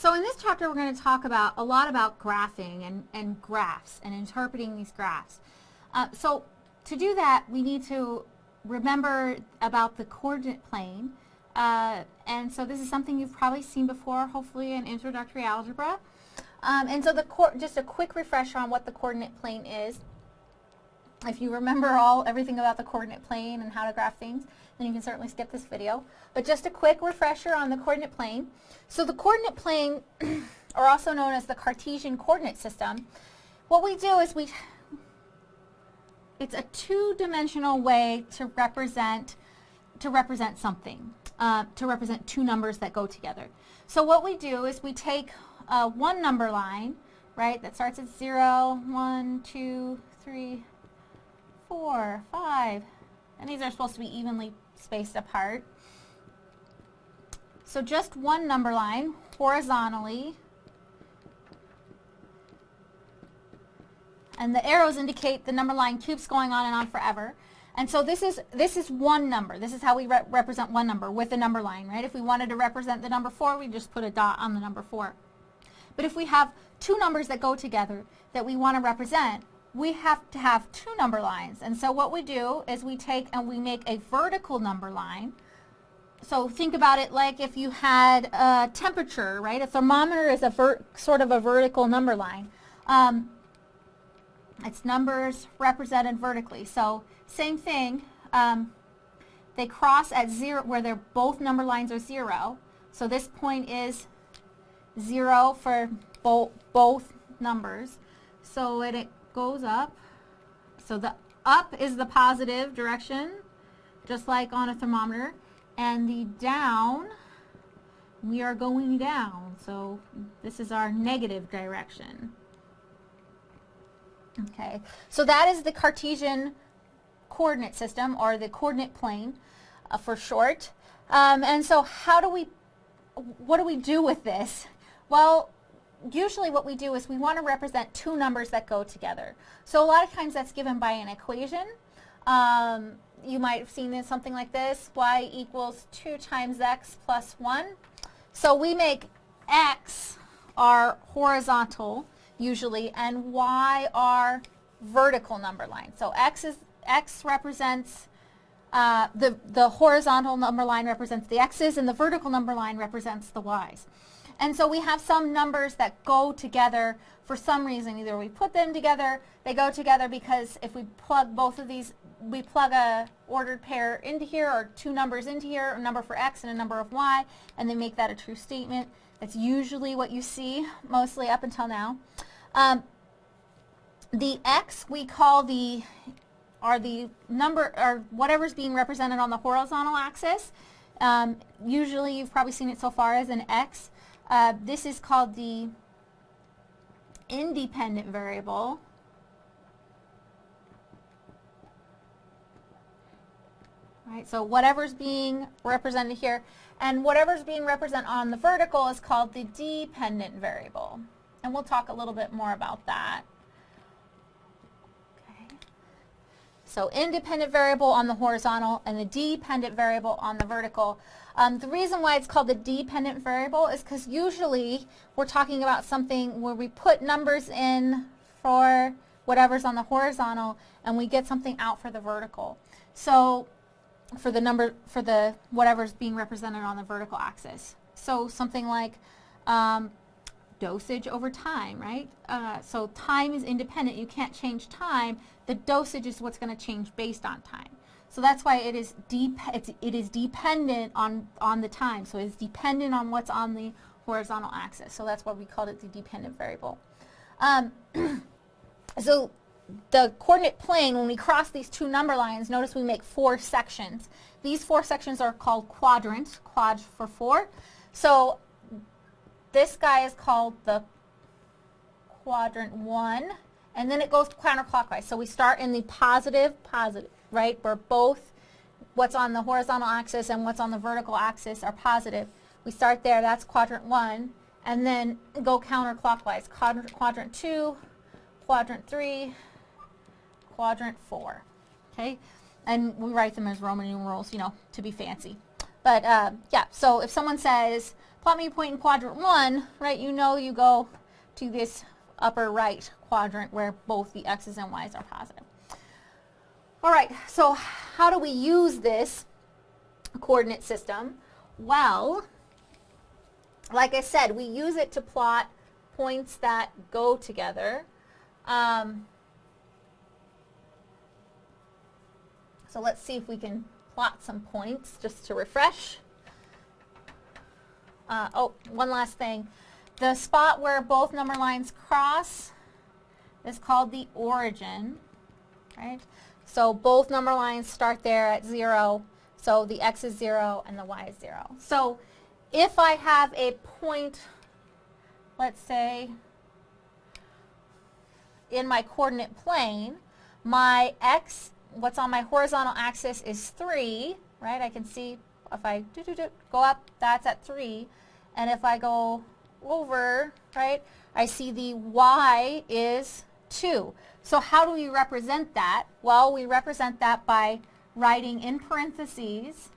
So in this chapter we're going to talk about a lot about graphing and, and graphs and interpreting these graphs. Uh, so to do that we need to remember about the coordinate plane uh, and so this is something you've probably seen before hopefully in introductory algebra. Um, and so the just a quick refresher on what the coordinate plane is. If you remember all everything about the coordinate plane and how to graph things, then you can certainly skip this video. But just a quick refresher on the coordinate plane. So the coordinate plane, or also known as the Cartesian coordinate system, what we do is we, it's a two-dimensional way to represent, to represent something, uh, to represent two numbers that go together. So what we do is we take uh, one number line, right, that starts at 0, 1, 2, 3, 4, 5, and these are supposed to be evenly spaced apart. So just one number line horizontally. And the arrows indicate the number line keeps going on and on forever. And so this is this is one number. This is how we re represent one number with a number line, right? If we wanted to represent the number 4, we just put a dot on the number 4. But if we have two numbers that go together that we want to represent, we have to have two number lines. And so what we do is we take and we make a vertical number line. So think about it like if you had a temperature, right? A thermometer is a sort of a vertical number line. Um, it's numbers represented vertically. So same thing, um, they cross at zero where they're both number lines are zero. So this point is zero for bo both numbers. So it, it goes up. So the up is the positive direction, just like on a thermometer. And the down, we are going down. So this is our negative direction. Okay, so that is the Cartesian coordinate system, or the coordinate plane uh, for short. Um, and so how do we, what do we do with this? Well, usually what we do is we want to represent two numbers that go together. So a lot of times that's given by an equation. Um, you might have seen something like this, y equals 2 times x plus 1. So we make x our horizontal usually and y our vertical number line. So x is x represents uh, the the horizontal number line represents the x's and the vertical number line represents the y's. And so we have some numbers that go together for some reason. Either we put them together, they go together because if we plug both of these, we plug a ordered pair into here or two numbers into here, a number for x and a number of y, and they make that a true statement. That's usually what you see mostly up until now. Um, the x we call the are the number or whatever's being represented on the horizontal axis. Um, usually you've probably seen it so far as an x. Uh, this is called the independent variable. Right, so whatever's being represented here, and whatever's being represented on the vertical is called the dependent variable. And we'll talk a little bit more about that. Okay. So independent variable on the horizontal and the dependent variable on the vertical. Um, the reason why it's called the dependent variable is because usually we're talking about something where we put numbers in for whatever's on the horizontal and we get something out for the vertical. So for the number, for the whatever's being represented on the vertical axis. So something like um, dosage over time, right? Uh, so time is independent. You can't change time. The dosage is what's going to change based on time. So that's why it is deep. It's, it is dependent on on the time. So it's dependent on what's on the horizontal axis. So that's why we called it the dependent variable. Um, so the coordinate plane, when we cross these two number lines, notice we make four sections. These four sections are called quadrants, quad for four. So this guy is called the quadrant one, and then it goes counterclockwise. So we start in the positive, positive, right, where both what's on the horizontal axis and what's on the vertical axis are positive. We start there, that's quadrant one, and then go counterclockwise. Quadrant, quadrant two, quadrant three, quadrant four, okay? And we write them as Roman numerals, you know, to be fancy. But uh, yeah, so if someone says plot me a point in quadrant one, right, you know you go to this upper right quadrant where both the x's and y's are positive. All right, so how do we use this coordinate system? Well, like I said, we use it to plot points that go together. Um, so let's see if we can plot some points just to refresh. Uh, oh, one last thing. The spot where both number lines cross is called the origin, right? So both number lines start there at 0, so the x is 0 and the y is 0. So if I have a point, let's say, in my coordinate plane, my x, what's on my horizontal axis is 3, right? I can see if I do, do, do, go up, that's at 3. And if I go over, right, I see the y is 2. So how do we represent that? Well, we represent that by writing in parentheses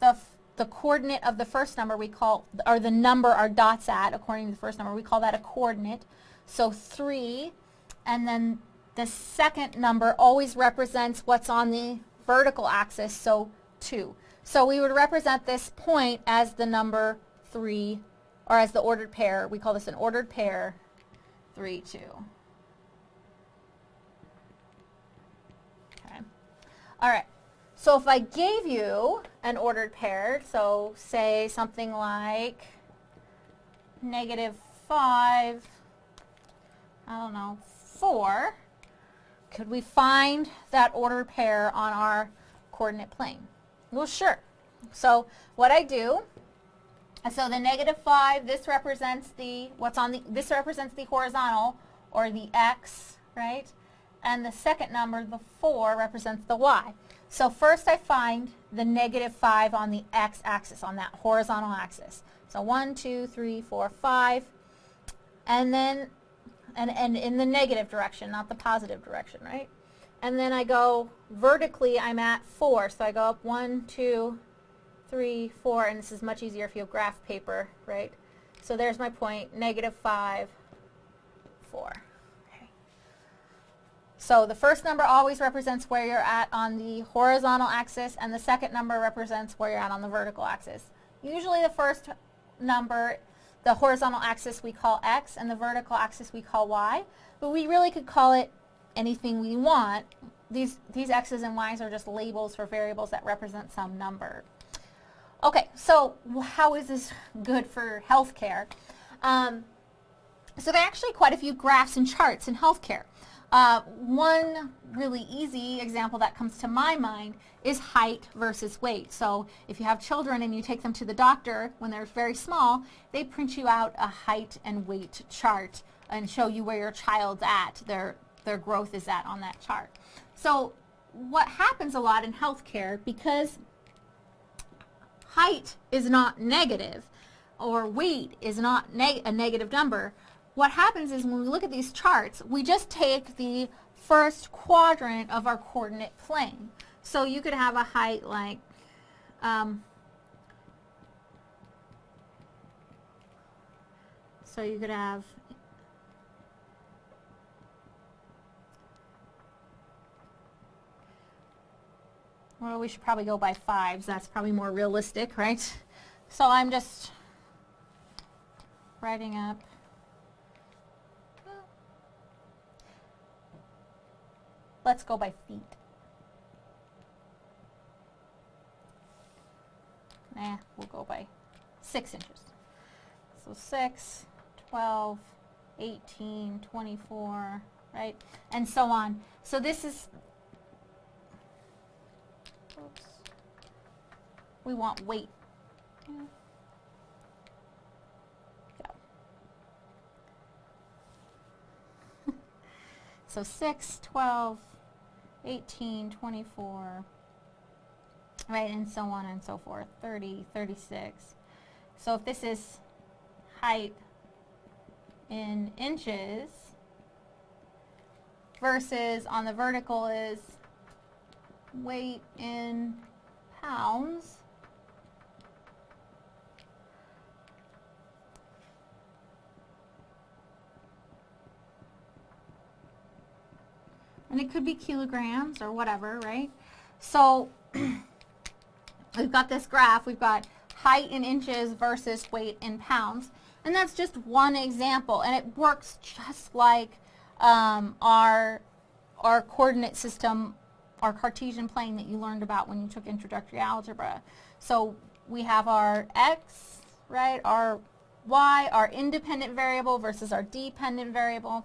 the, the coordinate of the first number we call, or the number our dot's at, according to the first number, we call that a coordinate. So 3, and then the second number always represents what's on the vertical axis, so 2. So we would represent this point as the number 3, or as the ordered pair. We call this an ordered pair, 3, 2. Okay. All right. So if I gave you an ordered pair, so say something like negative 5, I don't know, 4, could we find that ordered pair on our coordinate plane? Well, sure. So what I do, so the negative 5, this represents the, what's on the, this represents the horizontal, or the x, right? And the second number, the 4, represents the y. So first I find the negative 5 on the x-axis, on that horizontal axis. So 1, 2, 3, 4, 5. And then, and, and in the negative direction, not the positive direction, right? And then I go vertically, I'm at 4. So I go up 1, 2, 3, 4, and this is much easier if you have graph paper, right? So there's my point, negative 5, 4. Okay. So the first number always represents where you're at on the horizontal axis, and the second number represents where you're at on the vertical axis. Usually the first number, the horizontal axis we call x, and the vertical axis we call y, but we really could call it anything we want. These, these x's and y's are just labels for variables that represent some number. Okay, so how is this good for healthcare? Um, so there are actually quite a few graphs and charts in healthcare. Uh, one really easy example that comes to my mind is height versus weight. So if you have children and you take them to the doctor when they're very small, they print you out a height and weight chart and show you where your child's at, their, their growth is at on that chart. So what happens a lot in healthcare, because height is not negative or weight is not neg a negative number, what happens is when we look at these charts, we just take the first quadrant of our coordinate plane. So you could have a height like um, so you could have Well, we should probably go by fives. That's probably more realistic, right? So I'm just writing up. Let's go by feet. Nah, we'll go by 6 inches. So 6, 12, 18, 24, right? And so on. So this is We want weight. Yeah. so 6, 12, 18, 24, right, and so on and so forth, 30, 36. So if this is height in inches versus on the vertical is weight in pounds. And it could be kilograms or whatever, right? So we've got this graph. We've got height in inches versus weight in pounds. And that's just one example. And it works just like um, our, our coordinate system our Cartesian plane that you learned about when you took introductory algebra. So we have our x, right, our y, our independent variable versus our dependent variable.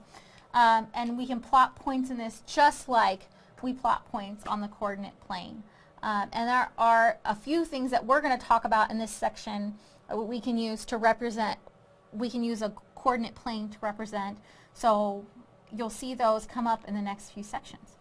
Um, and we can plot points in this just like we plot points on the coordinate plane. Um, and there are a few things that we're going to talk about in this section uh, we can use to represent, we can use a coordinate plane to represent. So you'll see those come up in the next few sections.